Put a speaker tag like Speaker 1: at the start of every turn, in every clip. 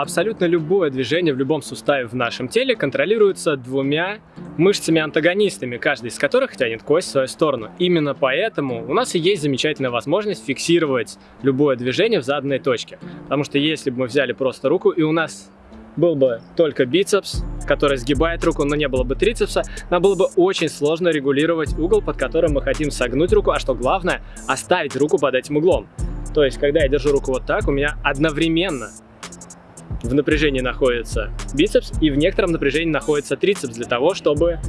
Speaker 1: Абсолютно любое движение в любом суставе в нашем теле контролируется двумя мышцами-антагонистами, каждый из которых тянет кость в свою сторону. Именно поэтому у нас и есть замечательная возможность фиксировать любое движение в заданной точке. Потому что если бы мы взяли просто руку и у нас был бы только бицепс, который сгибает руку, но не было бы трицепса, нам было бы очень сложно регулировать угол, под которым мы хотим согнуть руку, а что главное, оставить руку под этим углом. То есть, когда я держу руку вот так, у меня одновременно в напряжении находится бицепс и в некотором напряжении находится трицепс для того, чтобы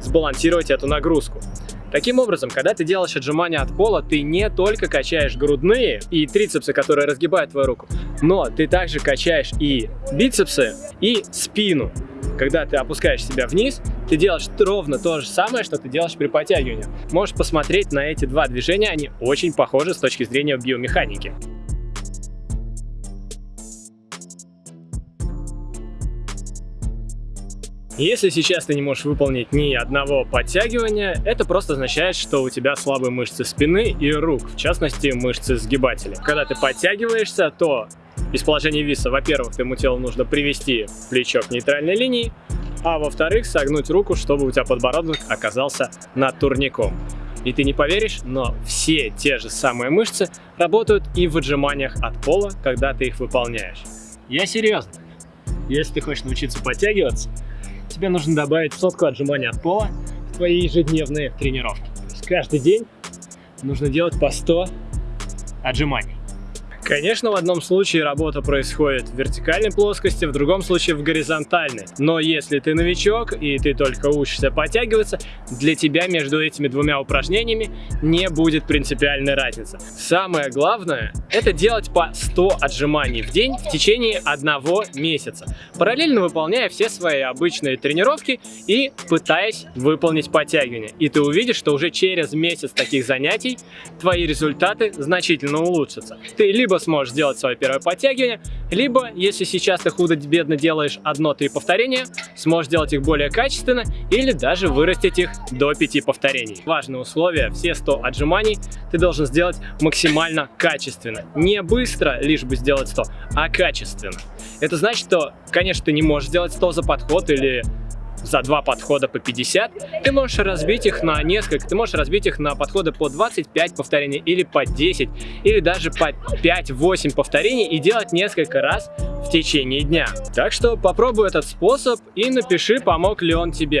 Speaker 1: сбалансировать эту нагрузку. Таким образом, когда ты делаешь отжимания от пола, ты не только качаешь грудные и трицепсы, которые разгибают твою руку, но ты также качаешь и бицепсы, и спину. Когда ты опускаешь себя вниз, ты делаешь ровно то же самое, что ты делаешь при подтягивании. Можешь посмотреть на эти два движения, они очень похожи с точки зрения биомеханики. Если сейчас ты не можешь выполнить ни одного подтягивания, это просто означает, что у тебя слабые мышцы спины и рук, в частности мышцы сгибателя. Когда ты подтягиваешься, то из положения виса, во-первых, твоему телу нужно привести плечо к нейтральной линии, а во-вторых, согнуть руку, чтобы у тебя подбородок оказался над турником. И ты не поверишь, но все те же самые мышцы работают и в отжиманиях от пола, когда ты их выполняешь. Я серьезно. Если ты хочешь научиться подтягиваться, тебе нужно добавить сотку отжиманий от пола в твои ежедневные тренировки. То есть каждый день нужно делать по 100 отжиманий. Конечно, в одном случае работа происходит в вертикальной плоскости, в другом случае в горизонтальной. Но если ты новичок и ты только учишься подтягиваться, для тебя между этими двумя упражнениями не будет принципиальной разницы. Самое главное – это делать по 100 отжиманий в день в течение одного месяца, параллельно выполняя все свои обычные тренировки и пытаясь выполнить подтягивания. И ты увидишь, что уже через месяц таких занятий твои результаты значительно улучшатся. Ты либо сможешь сделать свое первое подтягивание, либо, если сейчас ты худо-бедно делаешь одно-три повторения, сможешь делать их более качественно или даже вырастить их до 5 повторений. Важное условие, все 100 отжиманий ты должен сделать максимально качественно. Не быстро, лишь бы сделать 100, а качественно. Это значит, что, конечно, ты не можешь сделать 100 за подход или за два подхода по 50, ты можешь разбить их на несколько, ты можешь разбить их на подходы по 25 повторений или по 10, или даже по 5-8 повторений и делать несколько раз в течение дня. Так что попробуй этот способ и напиши, помог ли он тебе.